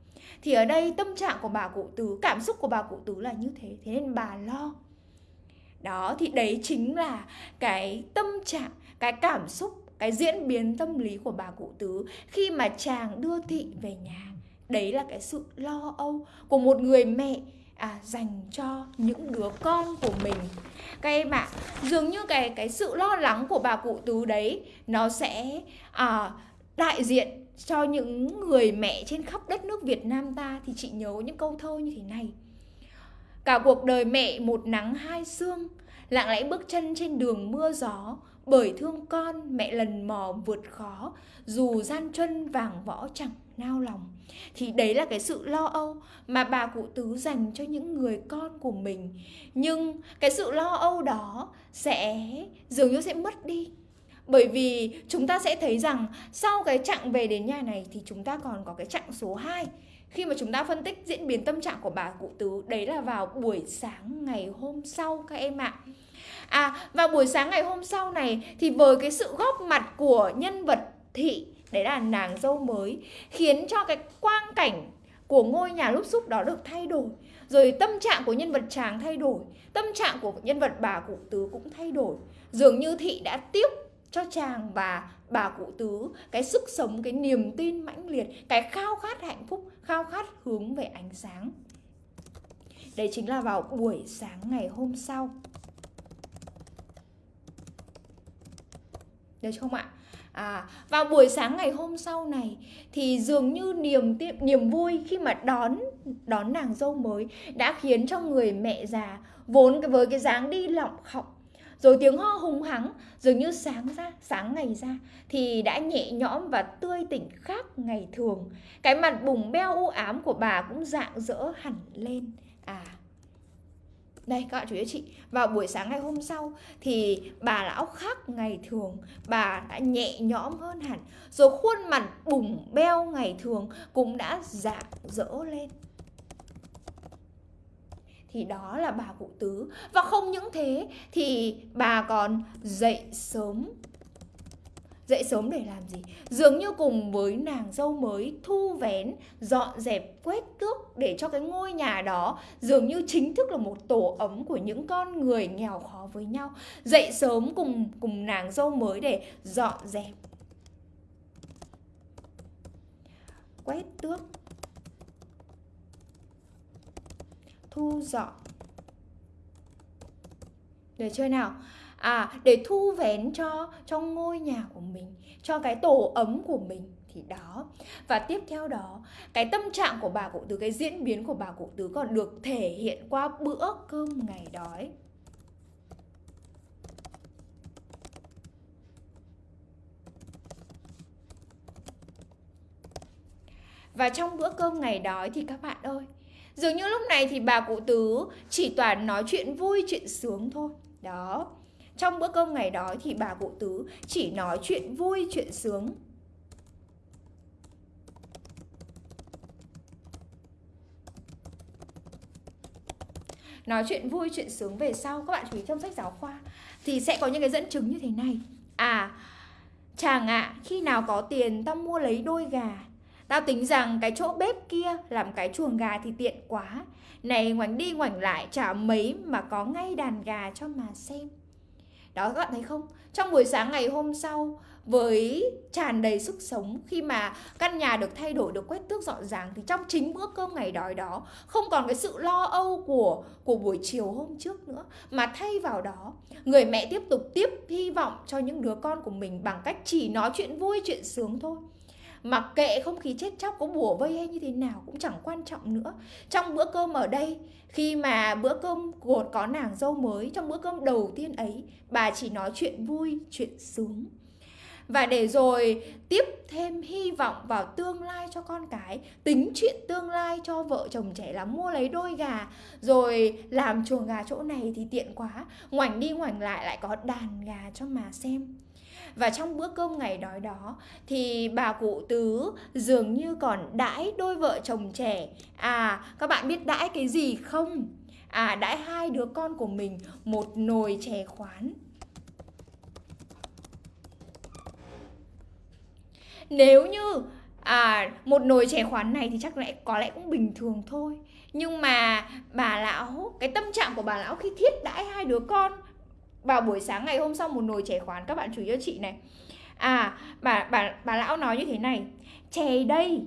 Thì ở đây tâm trạng của bà cụ tứ, Cảm xúc của bà cụ tứ là như thế Thế nên bà lo. Đó, thì đấy chính là cái tâm trạng, cái cảm xúc, cái diễn biến tâm lý của bà cụ tứ khi mà chàng đưa thị về nhà đấy là cái sự lo âu của một người mẹ à, dành cho những đứa con của mình. Các em ạ à, dường như cái cái sự lo lắng của bà cụ tứ đấy nó sẽ à, đại diện cho những người mẹ trên khắp đất nước Việt Nam ta. Thì chị nhớ những câu thơ như thế này. Cả cuộc đời mẹ một nắng hai sương Lặng lẽ bước chân trên đường mưa gió. Bởi thương con mẹ lần mò vượt khó Dù gian chân vàng võ chẳng nao lòng. Thì đấy là cái sự lo âu mà bà cụ tứ dành cho những người con của mình. Nhưng cái sự lo âu đó sẽ, dường như sẽ mất đi. Bởi vì chúng ta sẽ thấy rằng sau cái chặng về đến nhà này thì chúng ta còn có cái chặng số 2 khi mà chúng ta phân tích diễn biến tâm trạng của bà cụ tứ, đấy là vào buổi sáng ngày hôm sau các em ạ. À vào buổi sáng ngày hôm sau này thì với cái sự góp mặt của nhân vật thị đấy là nàng dâu mới, khiến cho cái quang cảnh của ngôi nhà lúc xúc đó được thay đổi. Rồi tâm trạng của nhân vật chàng thay đổi, tâm trạng của nhân vật bà cụ tứ cũng thay đổi. Dường như thị đã tiếp cho chàng và bà cụ tứ cái sức sống, cái niềm tin mãnh liệt, cái khao khát hạnh phúc, khao khát hướng về ánh sáng. Đấy chính là vào buổi sáng ngày hôm sau. Được không ạ? À, vào buổi sáng ngày hôm sau này thì dường như niềm niềm vui khi mà đón đón nàng dâu mới đã khiến cho người mẹ già vốn với cái dáng đi lọng khọng rồi tiếng ho hùng hắng dường như sáng ra sáng ngày ra thì đã nhẹ nhõm và tươi tỉnh khác ngày thường. Cái mặt bùng beo u ám của bà cũng dạng dỡ hẳn lên đây, các bạn chú ý chị. Vào buổi sáng ngày hôm sau Thì bà lão khác ngày thường, Bà đã nhẹ nhõm hơn hẳn. Rồi khuôn mặt bùng beo ngày thường Cũng đã dạng dỡ lên. Thì đó là bà cụ tứ. Và không những thế, thì bà còn dậy sớm dậy sớm để làm gì? Dường như cùng với nàng dâu mới thu vén, dọn dẹp, quét tước để cho cái ngôi nhà đó dường như chính thức là một tổ ấm của những con người nghèo khó với nhau. Dậy sớm cùng cùng nàng dâu mới để dọn dẹp, quét tước, thu dọn. Để chơi nào à để thu vén cho cho ngôi nhà của mình cho cái tổ ấm của mình thì đó và tiếp theo đó cái tâm trạng của bà cụ tứ cái diễn biến của bà cụ tứ còn được thể hiện qua bữa cơm ngày đói Và trong bữa cơm ngày đói thì các bạn ơi Dường như lúc này thì bà cụ tứ chỉ toàn nói chuyện vui, chuyện sướng thôi. Đó. Trong bữa cơm ngày đó thì bà cụ tứ chỉ nói chuyện vui, chuyện sướng. Nói chuyện vui, chuyện sướng về sau Các bạn chú ý trong sách giáo khoa Thì sẽ có những cái dẫn chứng như thế này. À Chàng ạ, à, khi nào có tiền tao mua lấy đôi gà. Tao tính rằng cái chỗ bếp kia làm cái chuồng gà thì tiện quá. Này ngoảnh đi ngoảnh lại chả mấy mà có ngay đàn gà cho mà xem. Đó, các bạn thấy không? Trong buổi sáng ngày hôm sau, với tràn đầy sức sống, khi mà căn nhà được thay đổi, được quét tước dọn dàng, thì trong chính bữa cơm ngày đói đó, không còn cái sự lo âu của của buổi chiều hôm trước nữa, mà thay vào đó, người mẹ tiếp tục tiếp hy vọng cho những đứa con của mình bằng cách chỉ nói chuyện vui, chuyện sướng thôi Mặc kệ không khí chết chóc có bùa vây hay như thế nào cũng chẳng quan trọng nữa. Trong bữa cơm ở đây Khi mà bữa cơm của có nàng dâu mới Trong bữa cơm đầu tiên ấy Bà chỉ nói chuyện vui, chuyện sướng. Và để rồi tiếp thêm hy vọng vào tương lai cho con cái tính chuyện tương lai cho vợ chồng trẻ là mua lấy đôi gà rồi làm chuồng gà chỗ này thì tiện quá. Ngoảnh đi ngoảnh lại lại có đàn gà cho mà xem và trong bữa cơm ngày đói đó, thì bà cụ tứ dường như còn đãi đôi vợ chồng trẻ. À các bạn biết đãi cái gì không? À đãi hai đứa con của mình một nồi chè khoán. Nếu như à một nồi chè khoán này thì chắc lẽ có lẽ cũng bình thường thôi. Nhưng mà bà lão, cái tâm trạng của bà lão khi thiết đãi hai đứa con vào buổi sáng ngày hôm sau, một nồi chè khoán, các bạn chú ý cho chị này. À bà bà bà lão nói như thế này. Chè đây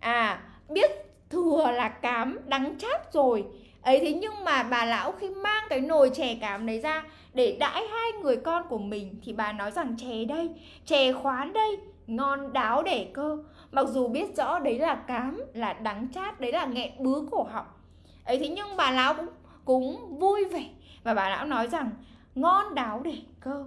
à biết thừa là cám đắng chát rồi. Ấy thế nhưng mà bà lão khi mang cái nồi chè cám đấy ra để đãi hai người con của mình thì bà nói rằng chè đây, chè khoán đây, ngon đáo để cơ. Mặc dù biết rõ đấy là cám, là đắng chát, đấy là nghẹn bứa cổ họng. Ấy thế nhưng bà lão cũng cũng vui vẻ và bà lão nói rằng ngon đáo để cơ.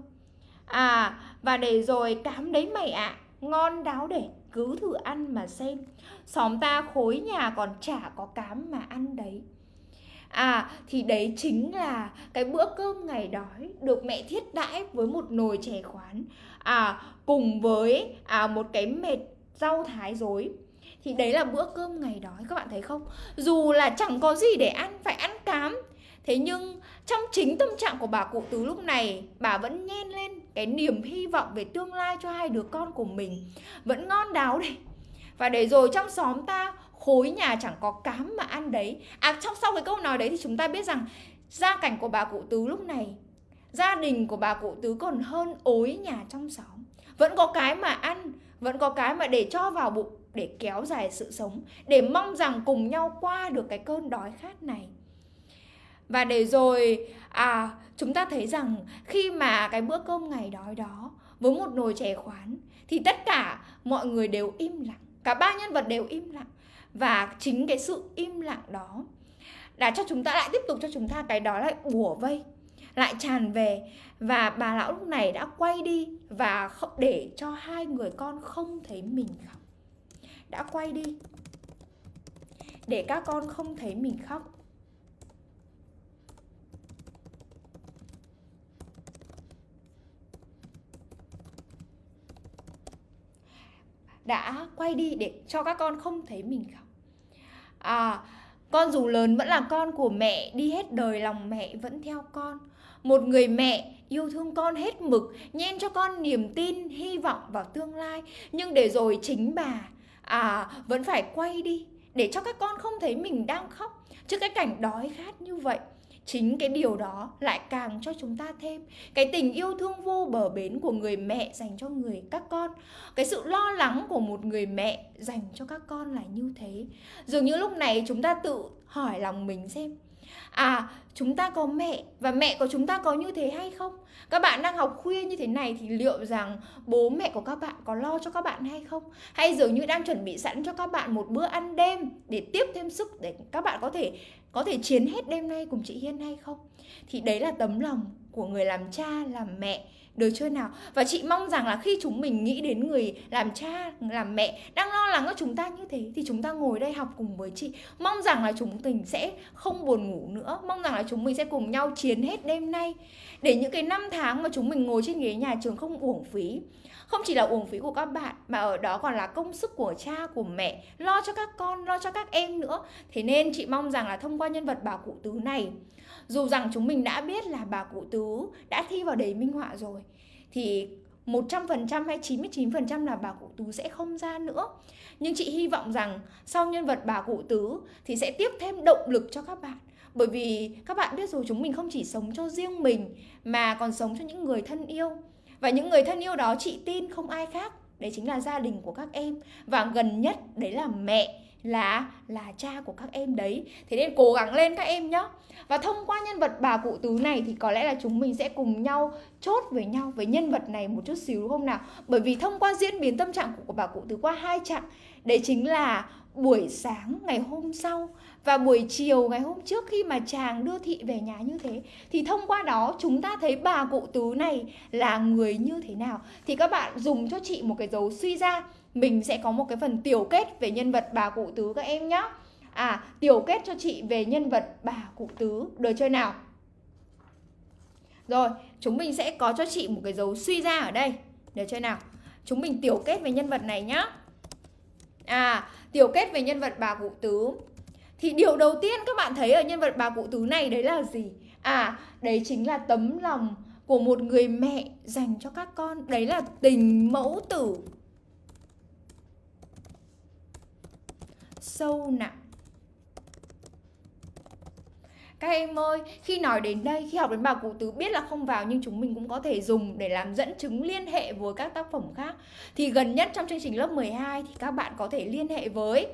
À và để rồi cám đấy mày ạ. À, ngon đáo để cứ thử ăn mà xem. Xóm ta khối nhà còn chả có cám mà ăn đấy. À thì đấy chính là cái bữa cơm ngày đói được mẹ thiết đãi với một nồi chè khoán. À cùng với à một cái mệt rau thái dối thì đấy là bữa cơm ngày đói các bạn thấy không? Dù là chẳng có gì để ăn phải ăn cám thế nhưng, trong chính tâm trạng của bà cụ tứ lúc này, bà vẫn nhen lên cái niềm hy vọng về tương lai cho hai đứa con của mình. Vẫn ngon đáo đây. Và để rồi trong xóm ta, khối nhà chẳng có cám mà ăn đấy. À trong sau cái câu nói đấy thì chúng ta biết rằng, gia cảnh của bà cụ tứ lúc này, gia đình của bà cụ tứ còn hơn ối nhà trong xóm. Vẫn có cái mà ăn, vẫn có cái mà để cho vào bụng, để kéo dài sự sống, để mong rằng cùng nhau qua được cái cơn đói khát này và để rồi à chúng ta thấy rằng khi mà cái bữa cơm ngày đói đó với một nồi chè khoán thì tất cả mọi người đều im lặng, cả ba nhân vật đều im lặng. Và chính cái sự im lặng đó đã cho chúng ta, lại tiếp tục cho chúng ta cái đó lại bùa vây, lại tràn về. Và bà lão lúc này đã quay đi và không để cho hai người con không thấy mình khóc. Đã quay đi để các con không thấy mình khóc. Đã quay đi để cho các con không thấy mình khóc. À con dù lớn vẫn là con của mẹ, đi hết đời lòng mẹ vẫn theo con. Một người mẹ yêu thương con hết mực, nhen cho con niềm tin, hy vọng vào tương lai. Nhưng để rồi chính bà à vẫn phải quay đi để cho các con không thấy mình đang khóc trước cái cảnh đói khát như vậy chính cái điều đó lại càng cho chúng ta thêm cái tình yêu thương vô bờ bến của người mẹ dành cho người các con. Cái sự lo lắng của một người mẹ dành cho các con là như thế. Dường như lúc này chúng ta tự hỏi lòng mình xem à chúng ta có mẹ và mẹ của chúng ta có như thế hay không? Các bạn đang học khuya như thế này thì liệu rằng bố mẹ của các bạn có lo cho các bạn hay không? Hay dường như đang chuẩn bị sẵn cho các bạn một bữa ăn đêm để tiếp thêm sức để các bạn có thể có thể chiến hết đêm nay cùng chị Hiên hay không? Thì đấy là tấm lòng của người làm cha, làm mẹ được chưa nào? Và chị mong rằng là khi chúng mình nghĩ đến người làm cha, làm mẹ đang lo lắng cho chúng ta như thế, thì chúng ta ngồi đây học cùng với chị. Mong rằng là chúng mình sẽ không buồn ngủ nữa. Mong rằng là chúng mình sẽ cùng nhau chiến hết đêm nay. Để những cái năm tháng mà chúng mình ngồi trên ghế nhà trường không uổng phí không chỉ là uổng phí của các bạn, mà ở đó còn là công sức của cha, của mẹ, lo cho các con, lo cho các em nữa thế nên chị mong rằng là thông qua nhân vật bà cụ tứ này, dù rằng chúng mình đã biết là bà cụ tứ đã thi vào đề minh họa rồi, thì 100% hay 99% là bà cụ tứ sẽ không ra nữa. Nhưng chị hy vọng rằng sau nhân vật bà cụ tứ thì sẽ tiếp thêm động lực cho các bạn. Bởi vì các bạn biết rồi, chúng mình không chỉ sống cho riêng mình, mà còn sống cho những người thân yêu. Và những người thân yêu đó chị tin không ai khác, đấy chính là gia đình của các em. Và gần nhất đấy là mẹ là là cha của các em đấy. Thế nên cố gắng lên các em nhé và thông qua nhân vật bà cụ tứ này thì có lẽ là chúng mình sẽ cùng nhau chốt với nhau với nhân vật này một chút xíu đúng không nào? Bởi vì thông qua diễn biến tâm trạng của bà cụ tứ qua hai chặng đấy chính là buổi sáng ngày hôm sau và buổi chiều ngày hôm trước khi mà chàng đưa thị về nhà như thế, thì thông qua đó chúng ta thấy bà cụ tứ này là người như thế nào? Thì các bạn dùng cho chị một cái dấu suy ra. Mình sẽ có một cái phần tiểu kết về nhân vật bà cụ tứ các em nhé à tiểu kết cho chị về nhân vật bà cụ tứ. Đời chơi nào? Rồi, chúng mình sẽ có cho chị một cái dấu suy ra ở đây. Đời chơi nào? Chúng mình tiểu kết về nhân vật này nhá. À tiểu kết về nhân vật bà cụ tứ thì điều đầu tiên các bạn thấy ở nhân vật bà cụ tứ này đấy là gì à đấy chính là tấm lòng của một người mẹ dành cho các con đấy là tình mẫu tử sâu nặng các em ơi, khi nói đến đây, khi học đến bà cụ tứ biết là không vào nhưng chúng mình cũng có thể dùng để làm dẫn chứng liên hệ với các tác phẩm khác. Thì gần nhất trong chương trình lớp 12 thì các bạn có thể liên hệ với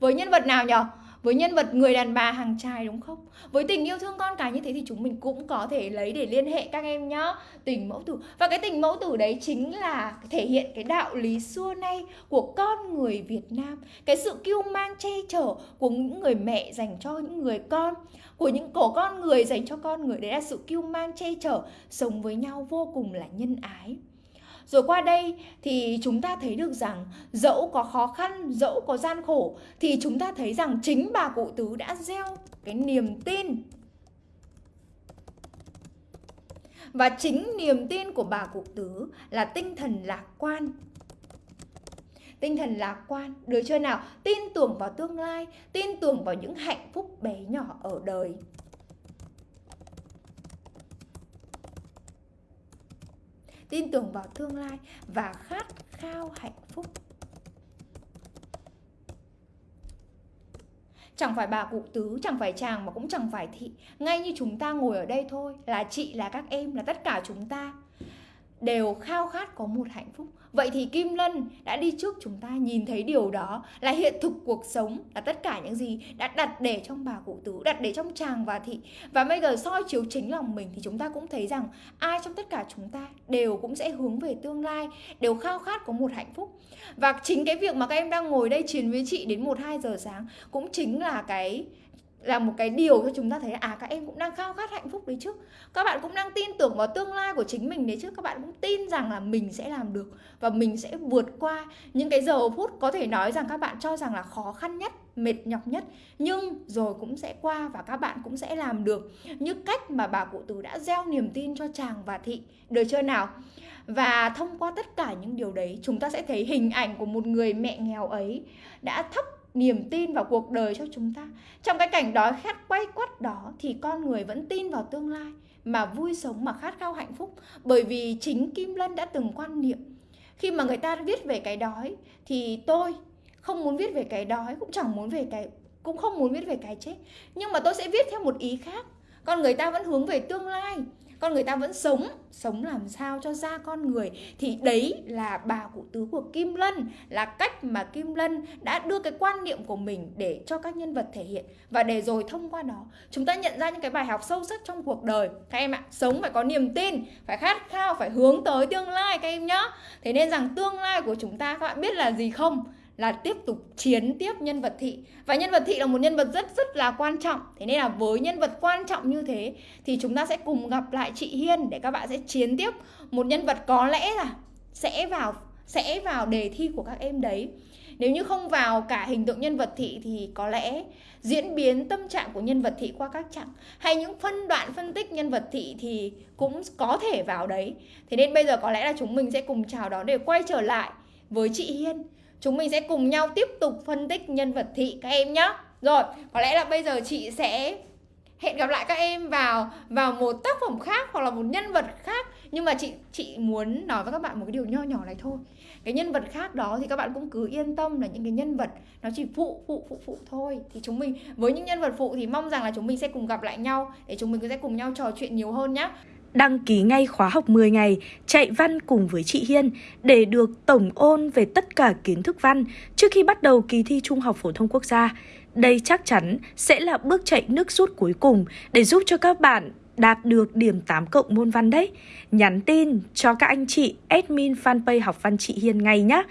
với nhân vật nào nhỉ? Với nhân vật người đàn bà hàng trai đúng không? Với tình yêu thương con cái như thế thì chúng mình cũng có thể lấy để liên hệ các em nhá. Tình mẫu tử. Và cái tình mẫu tử đấy chính là thể hiện cái đạo lý xưa nay của con người Việt Nam. Cái sự kiêu mang che chở của những người mẹ dành cho những người con, của những cổ con người dành cho con người đấy là sự kiêu mang che chở, sống với nhau vô cùng là nhân ái rồi qua đây thì chúng ta thấy được rằng dẫu có khó khăn, dẫu có gian khổ thì chúng ta thấy rằng chính bà cụ tứ đã gieo cái niềm tin. Và chính niềm tin của bà cụ tứ là tinh thần lạc quan. Tinh thần lạc quan. Được chưa nào? Tin tưởng vào tương lai tin tưởng vào những hạnh phúc bé nhỏ ở đời. Tin tưởng vào tương lai và khát khao hạnh phúc. Chẳng phải bà cụ tứ, chẳng phải chàng mà cũng chẳng phải thị. Ngay như chúng ta ngồi ở đây thôi Là chị, là các em, là tất cả chúng ta Đều khao khát có một hạnh phúc. Vậy thì Kim Lân đã đi trước chúng ta nhìn thấy điều đó là hiện thực cuộc sống là tất cả những gì đã đặt để trong bà cụ tứ, đặt để trong chàng và thị. Và bây giờ soi chiếu chính lòng mình thì chúng ta cũng thấy rằng ai trong tất cả chúng ta đều cũng sẽ hướng về tương lai, đều khao khát có một hạnh phúc. Và chính cái việc mà các em đang ngồi đây chiến với chị đến 1-2 giờ sáng cũng chính là cái là một cái điều cho chúng ta thấy à các em cũng đang khao khát hạnh phúc đấy chứ. Các bạn cũng đang tin tưởng vào tương lai của chính mình đấy chứ. Các bạn cũng tin rằng là mình sẽ làm được và mình sẽ vượt qua những cái giờ phút có thể nói rằng các bạn cho rằng là khó khăn nhất, mệt nhọc nhất. Nhưng rồi cũng sẽ qua và các bạn cũng sẽ làm được như cách mà bà cụ tứ đã gieo niềm tin cho chàng và thị. Được chưa nào? Và thông qua tất cả những điều đấy, chúng ta sẽ thấy hình ảnh của một người mẹ nghèo ấy đã thắp niềm tin vào cuộc đời cho chúng ta. Trong cái cảnh đói khát quay quắt đó thì con người vẫn tin vào tương lai mà vui sống mà khát khao hạnh phúc. Bởi vì chính kim lân đã từng quan niệm, khi mà người ta viết về cái đói thì tôi không muốn viết về cái đói, cũng chẳng muốn về cái, cũng không muốn viết về cái chết. Nhưng mà tôi sẽ viết theo một ý khác. Con người ta vẫn hướng về tương lai con người ta vẫn sống sống làm sao cho ra con người. Thì đấy là bà cụ tứ của Kim Lân, là cách mà Kim Lân đã đưa cái quan niệm của mình để cho các nhân vật thể hiện. Và để rồi thông qua đó, chúng ta nhận ra những cái bài học sâu sắc trong cuộc đời. Các em ạ, sống phải có niềm tin, phải khát khao, phải hướng tới tương lai các em nhá. Thế nên rằng tương lai của chúng ta các bạn biết là gì không? Là tiếp tục chiến tiếp nhân vật thị. Và nhân vật thị là một nhân vật rất rất là quan trọng. Thế nên là với nhân vật quan trọng như thế thì chúng ta sẽ cùng gặp lại chị Hiên để các bạn sẽ chiến tiếp một nhân vật có lẽ là sẽ vào sẽ vào đề thi của các em đấy. Nếu như không vào cả hình tượng nhân vật thị thì có lẽ diễn biến tâm trạng của nhân vật thị qua các chặng hay những phân đoạn phân tích nhân vật thị thì cũng có thể vào đấy. Thế nên bây giờ có lẽ là chúng mình sẽ cùng chào đón để quay trở lại với chị Hiên. Chúng mình sẽ cùng nhau tiếp tục phân tích nhân vật thị các em nhé. Rồi, có lẽ là bây giờ chị sẽ hẹn gặp lại các em vào vào một tác phẩm khác hoặc là một nhân vật khác. Nhưng mà chị chị muốn nói với các bạn một cái điều nho nhỏ này thôi. Cái nhân vật khác đó thì các bạn cũng cứ yên tâm là những cái nhân vật nó chỉ phụ phụ phụ phụ thôi. Thì chúng mình với những nhân vật phụ thì mong rằng là chúng mình sẽ cùng gặp lại nhau để chúng mình sẽ cùng nhau trò chuyện nhiều hơn nhé đăng ký ngay khóa học 10 ngày, chạy văn cùng với chị Hiên để được tổng ôn về tất cả kiến thức văn trước khi bắt đầu kỳ thi Trung học phổ thông quốc gia. Đây chắc chắn sẽ là bước chạy nước rút cuối cùng để giúp cho các bạn đạt được điểm 8 cộng môn văn đấy. Nhắn tin cho các anh chị admin fanpage học văn chị Hiên ngay nhé.